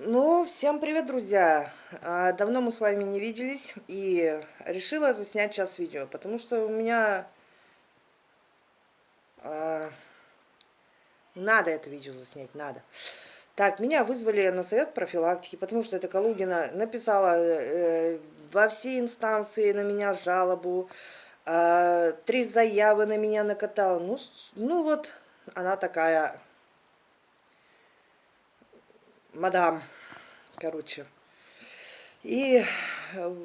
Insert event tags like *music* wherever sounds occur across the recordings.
Ну, всем привет, друзья! А, давно мы с вами не виделись, и решила заснять сейчас видео, потому что у меня... А, надо это видео заснять, надо. Так, меня вызвали на совет профилактики, потому что эта Калугина написала э, во все инстанции на меня жалобу, э, три заявы на меня накатала. Ну, ну вот, она такая мадам, короче. И э,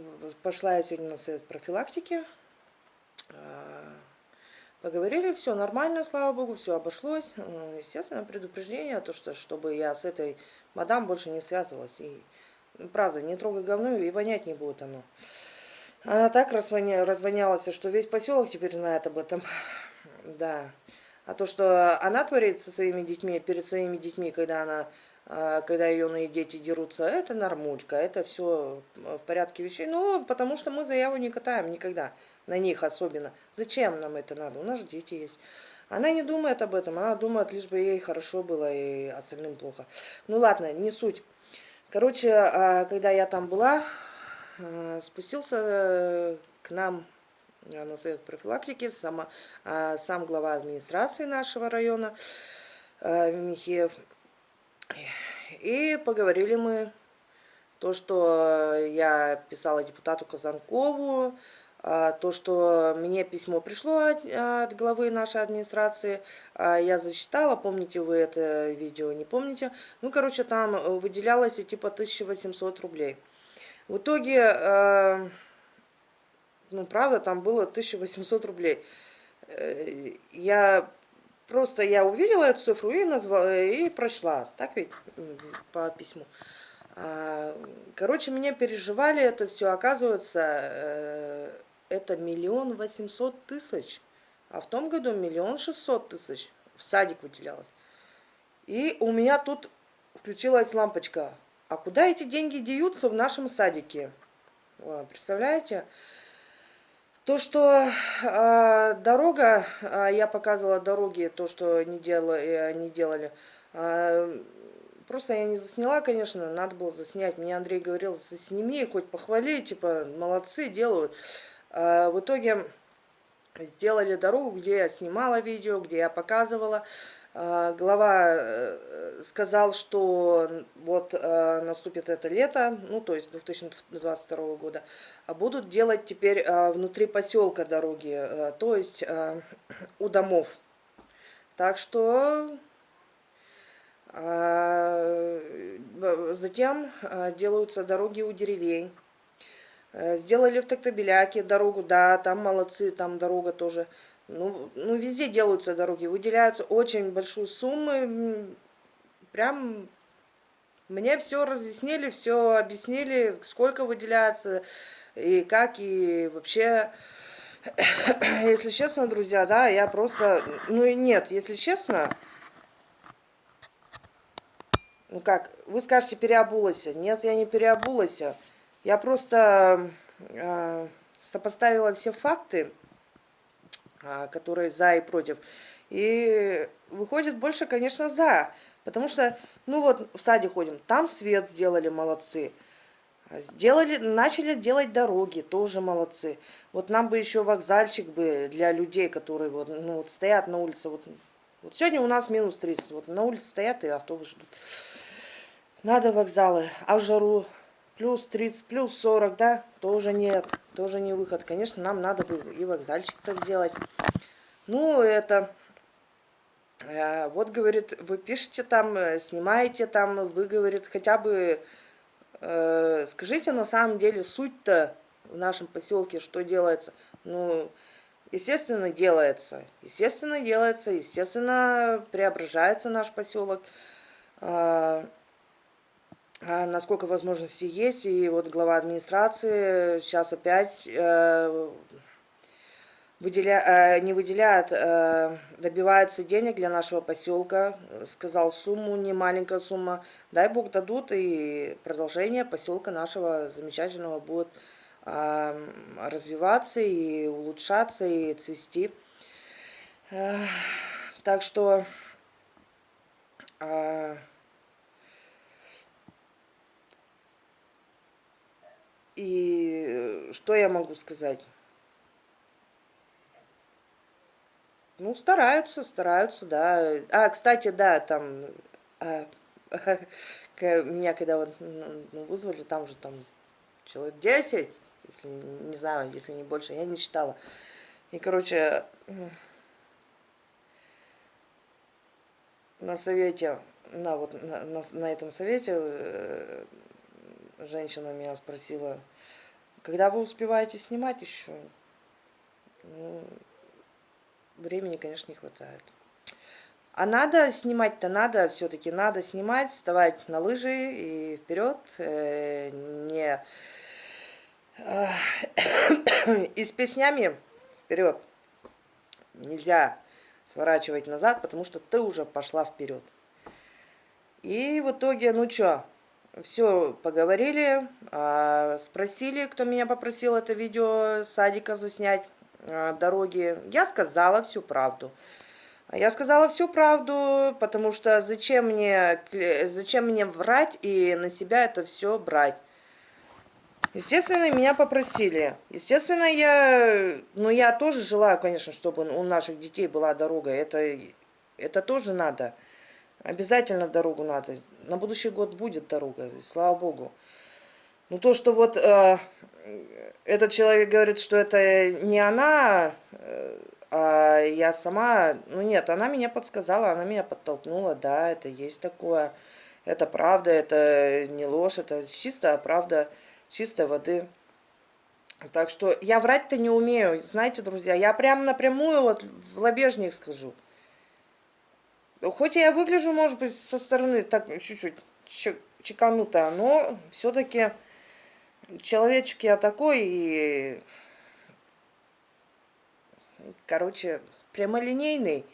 пошла я сегодня на совет профилактики. А, поговорили, все нормально, слава богу, все обошлось. Естественно, предупреждение, то, что чтобы я с этой мадам больше не связывалась. И, ну, правда, не трогай говно, и вонять не будет оно. Она так развоня, развонялась, что весь поселок теперь знает об этом. Да. А то, что она творит со своими детьми, перед своими детьми, когда она когда ее дети дерутся, это нормулька, это все в порядке вещей. Ну, потому что мы заяву не катаем никогда, на них особенно. Зачем нам это надо? У нас же дети есть. Она не думает об этом, она думает, лишь бы ей хорошо было и остальным плохо. Ну ладно, не суть. Короче, а, когда я там была, а, спустился к нам на совет профилактики сам, сам глава администрации нашего района Михеев. И поговорили мы то, что я писала депутату Казанкову, а, то, что мне письмо пришло от, от главы нашей администрации, а, я зачитала, помните вы это видео, не помните? Ну, короче, там выделялось типа 1800 рублей. В итоге, а, ну, правда, там было 1800 рублей. Э, я Просто я увидела эту цифру и, назвала, и прошла. Так ведь по письму. А, короче, меня переживали это все. Оказывается, э, это миллион восемьсот тысяч. А в том году миллион шестьсот тысяч в садик выделялось. И у меня тут включилась лампочка. А куда эти деньги деются в нашем садике? Представляете? То, что э, дорога, э, я показывала дороги, то, что не делали, э, не делали э, просто я не засняла, конечно, надо было заснять. Мне Андрей говорил, сними, хоть похвали, типа, молодцы, делают. Э, в итоге сделали дорогу, где я снимала видео, где я показывала. Глава э, сказал, что вот э, наступит это лето, ну то есть 2022 года, а будут делать теперь э, внутри поселка дороги, то есть у домов. Так что затем делаются дороги у деревень. Сделали в Токтабеляке дорогу, да, там молодцы, там дорога тоже ну, ну, везде делаются дороги, выделяются очень большие суммы. Прям мне все разъяснили, все объяснили, сколько выделяется и как, и вообще... *coughs* Если честно, друзья, да, я просто... Ну и нет, если честно... Ну как, вы скажете, переобулась. Нет, я не переобулась. Я просто э, сопоставила все факты которые за и против. И выходит больше, конечно, за. Потому что, ну вот, в саде ходим, там свет сделали, молодцы. Сделали, начали делать дороги, тоже молодцы. Вот нам бы еще вокзальчик бы для людей, которые вот, ну, вот стоят на улице. Вот, вот сегодня у нас минус 30, вот на улице стоят и автобус ждут. Надо вокзалы, а в жару плюс 30, плюс 40, да, тоже нет, тоже не выход. Конечно, нам надо бы и вокзальчик-то сделать. Ну, это... Э, вот, говорит, вы пишете там, э, снимаете там, вы, говорит, хотя бы э, скажите на самом деле суть-то в нашем поселке, что делается. Ну, естественно, делается. Естественно, делается, естественно, преображается наш поселок. Э, насколько возможности есть. И вот глава администрации сейчас опять э, выделя, э, не выделяет, э, добивается денег для нашего поселка. Сказал сумму, не маленькая сумма. Дай бог дадут, и продолжение поселка нашего замечательного будет э, развиваться и улучшаться, и цвести. Так что... И что я могу сказать? Ну, стараются, стараются, да. А, кстати, да, там, а, *laughs* меня когда вот ну, вызвали, там же там человек 10, если, не знаю, если не больше, я не читала. И, короче, на совете, на, вот, на, на, на этом совете э, женщина меня спросила, когда вы успеваете снимать еще? Ну, времени, конечно, не хватает. А надо снимать-то надо, все-таки надо снимать, вставать на лыжи и вперед, э, не э, *coughs* и с песнями вперед. Нельзя сворачивать назад, потому что ты уже пошла вперед. И в итоге, ну что, все поговорили, э, спросили, кто меня попросил это видео садика заснять. Э, дороги, я сказала всю правду. Я сказала всю правду, потому что зачем мне, зачем мне врать и на себя это все брать. Естественно, меня попросили. Естественно, я, ну, я тоже желаю, конечно, чтобы у наших детей была дорога. Это, это тоже надо. Обязательно дорогу надо. На будущий год будет дорога, слава богу. Ну, то, что вот э, этот человек говорит, что это не она, э, а я сама, ну нет, она меня подсказала, она меня подтолкнула, да, это есть такое, это правда, это не ложь, это чистая правда, чистой воды. Так что я врать-то не умею, знаете, друзья, я прям напрямую вот в лобежник скажу. Хоть я выгляжу, может быть, со стороны так чуть-чуть чеканутая, но все-таки человечек я такой, и, короче, прямолинейный.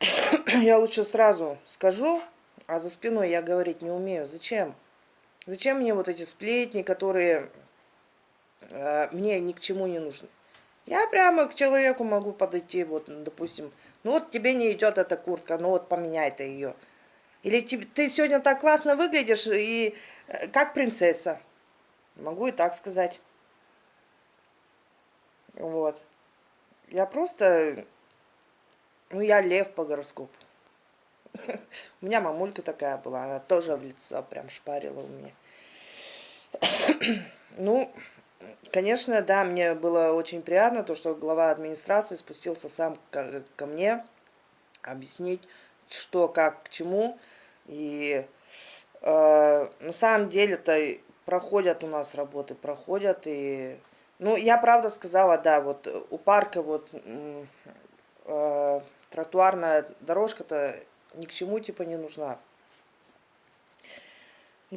*coughs* я лучше сразу скажу, а за спиной я говорить не умею. Зачем? Зачем мне вот эти сплетни, которые э, мне ни к чему не нужны? Я прямо к человеку могу подойти, вот, допустим, ну вот тебе не идет эта куртка, ну вот поменяй ты ее. Или ты сегодня так классно выглядишь, и э, как принцесса. Могу и так сказать. Вот. Я просто... Ну, я лев по гороскопу. *laughs* У меня мамулька такая была, она тоже в лицо прям шпарила у меня. *clears throat* Ну, конечно, да, мне было очень приятно, то, что глава администрации спустился сам ко, ко мне, объяснить, что, как, к чему. И э, на самом деле-то проходят у нас работы, проходят. И, ну, я правда сказала, да, вот у парка вот э, тротуарная дорожка-то ни к чему типа не нужна.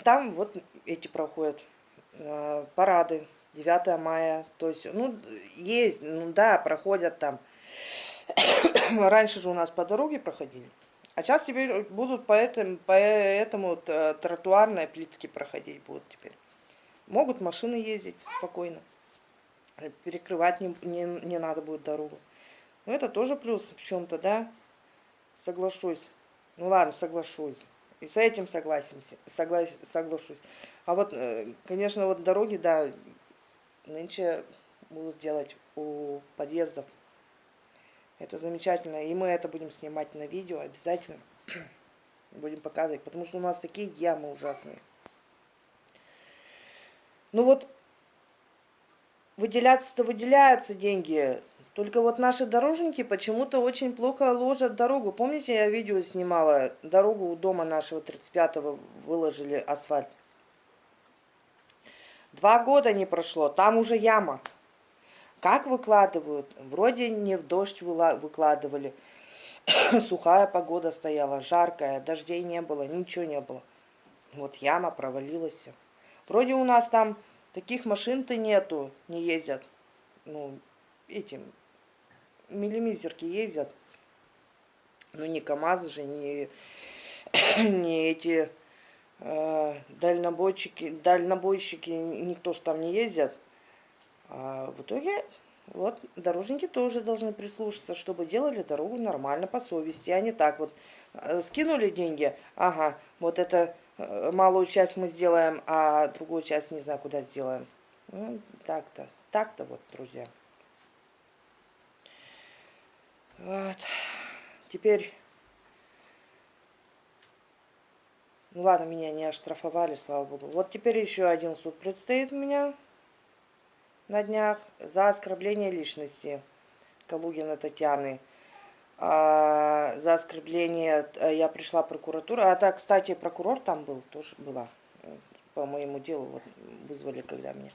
Там вот эти проходят э, парады, 9 мая, то есть, ну, есть, ну да, проходят там. *coughs* Раньше же у нас по дороге проходили. А сейчас теперь будут по этому, по этому тротуарной плитке проходить будут теперь. Могут машины ездить спокойно. Перекрывать не, не, не надо будет дорогу. Но это тоже плюс в чем-то, да? Соглашусь. Ну ладно, соглашусь. И с этим согласимся, согла соглашусь. А вот, э, конечно, вот дороги, да, нынче будут делать у подъездов. Это замечательно. И мы это будем снимать на видео обязательно. *clears throat* Будем показывать, потому что у нас такие ямы ужасные. Ну вот, выделяться-то выделяются деньги. Только вот наши дорожники почему-то очень плохо ложат дорогу. Помните, я видео снимала, дорогу у дома нашего 35-го выложили асфальт. Два года не прошло, там уже яма. Как выкладывают? Вроде не в дождь выкладывали. *coughs* Сухая погода стояла, жаркая, дождей не было, ничего не было. Вот яма провалилась. Вроде у нас там таких машин-то нету, не ездят. Ну, этим, миллимизерки ездят. Ну, не КАМАЗы же, не, *coughs* не эти дальнобойщики, дальнобойщики, никто же там не ездит. А в итоге, вот, дорожники тоже должны прислушаться, чтобы делали дорогу нормально, по совести, а не так вот. Э, скинули деньги, ага, вот это э, малую часть мы сделаем, а другую часть не знаю, куда сделаем. Ну, так-то, так-то вот, друзья. Вот. Теперь... Ну ладно, меня не оштрафовали, слава богу. Вот теперь еще один суд предстоит у меня на днях за оскорбление личности Калугина Татьяны. А, за оскорбление э, я пришла в прокуратуру. А так, кстати, прокурор там был, тоже была. По моему делу вот, вызвали, когда меня.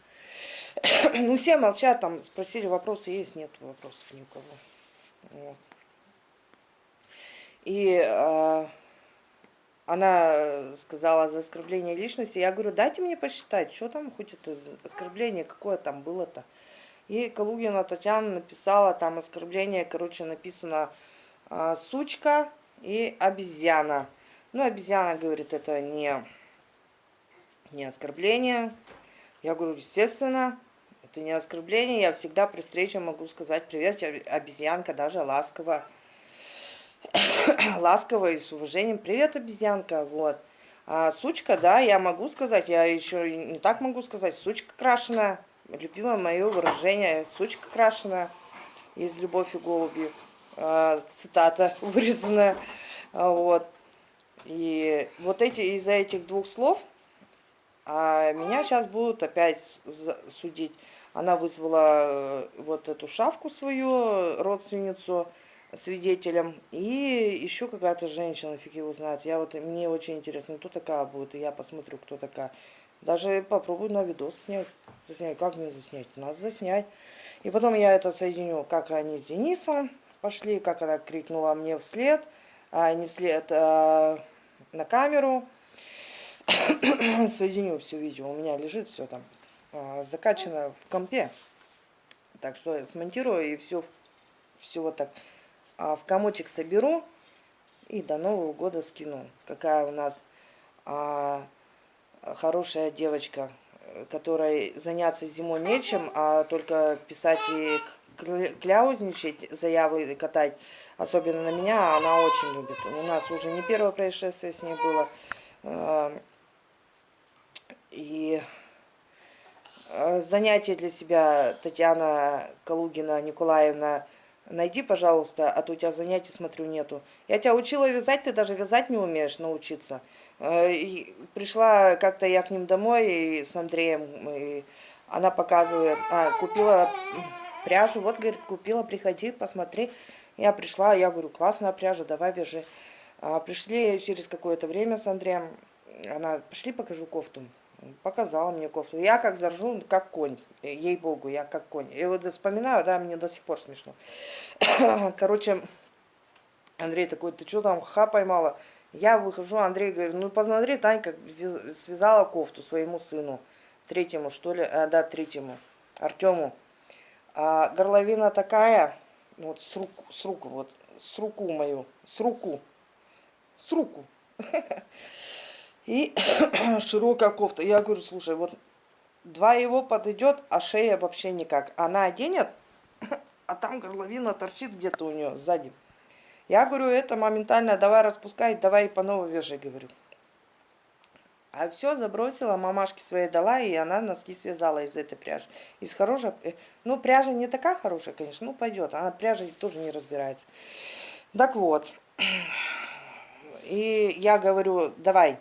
*coughs* ну, все молчат, там спросили, вопросы есть, нет вопросов ни у кого. Вот. И э, она сказала за оскорбление личности. Я говорю, дайте мне посчитать, что там хоть это оскорбление, какое там было-то. И Калугина Татьяна написала там оскорбление, короче, написано э, сучка и обезьяна. Ну, обезьяна говорит, это не, не оскорбление. Я говорю, естественно, это не оскорбление. Я всегда при встрече могу сказать привет, обезьянка, даже ласково. *coughs* ласково и с уважением. Привет, обезьянка. Вот. А сучка, да, я могу сказать, я еще не так могу сказать. Сучка крашеная. Любимое мое выражение. Сучка крашеная. Из «Любовь и голуби». А, цитата *laughs* вырезанная. А, вот. И вот эти, из-за этих двух слов а меня сейчас будут опять судить. Она вызвала э, вот эту шавку свою, родственницу, свидетелем. И еще какая-то женщина, фиг его знает. Я вот, мне очень интересно, кто такая будет, и я посмотрю, кто такая. Даже попробую на видос снять. Заснять. Как мне заснять? Надо заснять. И потом я это соединю, как они с Денисом пошли, как она крикнула мне вслед, а не вслед, а на камеру. *coughs* Соединю все видео. У меня лежит все там а, закачано в компе. Так что я смонтирую и все, все вот так а, в комочек соберу и до Нового года скину. Какая у нас а, хорошая девочка, которой заняться зимой нечем, а только писать и кляузничать, заявы катать, особенно на меня, она очень любит. У нас уже не первое происшествие с ней было. А, и а, занятие для себя Татьяна Калугина Николаевна Найди, пожалуйста, а то у тебя занятий, смотрю, нету. Я тебя учила вязать, ты даже вязать не умеешь научиться. Э, и пришла как-то я к ним домой и с Андреем, и она показывает, а, купила пряжу, вот, говорит, купила, приходи, посмотри. Я пришла, я говорю, классная пряжа, давай вяжи. А, пришли через какое-то время с Андреем, она, пришли, покажу кофту. Показала мне кофту. Я как заржу, как конь. Ей-богу, я как конь. И вот вспоминаю, да, мне до сих пор смешно. *coughs* Короче, Андрей такой, ты что там, ха поймала? Я выхожу, Андрей говорит, ну посмотри, Танька связала кофту своему сыну. Третьему, что ли? А, да, третьему. Артему. А горловина такая, вот с руку, с руку, вот, с руку мою, с руку, с руку. *laughs* И *clears throat* широкая кофта. Я говорю, слушай, вот два его подойдет, а шея вообще никак. Она оденет, *clears throat* а там горловина торчит где-то у нее сзади. Я говорю, это моментально, давай распускай, давай по новой вяжи, говорю. А все забросила, мамашке своей дала, и она носки связала из этой пряжи. Из хорошей, э, ну, пряжа не такая хорошая, конечно, ну, пойдет. Она пряжа тоже не разбирается. Так вот. *clears throat* И я говорю, давай,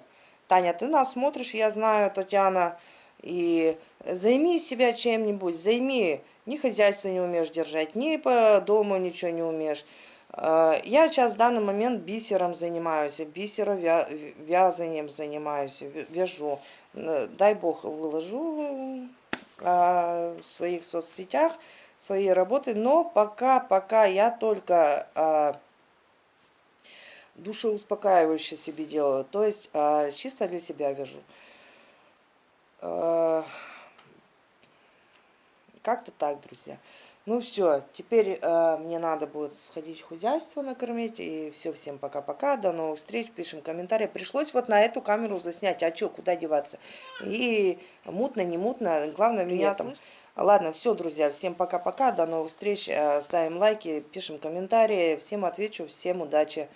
Таня, ты нас смотришь, я знаю, Татьяна, и займи себя чем-нибудь, займи, ни хозяйство не умеешь держать, ни по дому ничего не умеешь. А, я сейчас в данный момент бисером занимаюсь, бисеровязанием занимаюсь, вяжу. Дай бог выложу а, в своих соцсетях свои работы, но пока, пока я только а, душеуспокаивающее себе делаю. То есть а, чисто для себя вяжу. А, Как-то так, друзья. Ну все, теперь э, мне надо будет сходить в хозяйство накормить. И все, всем пока-пока, до новых встреч, пишем комментарии. Пришлось вот на эту камеру заснять, а что, куда деваться? И мутно, не мутно, главное меня там... Ладно, все, друзья, всем пока-пока, до новых встреч, ставим лайки, пишем комментарии, всем отвечу, всем удачи.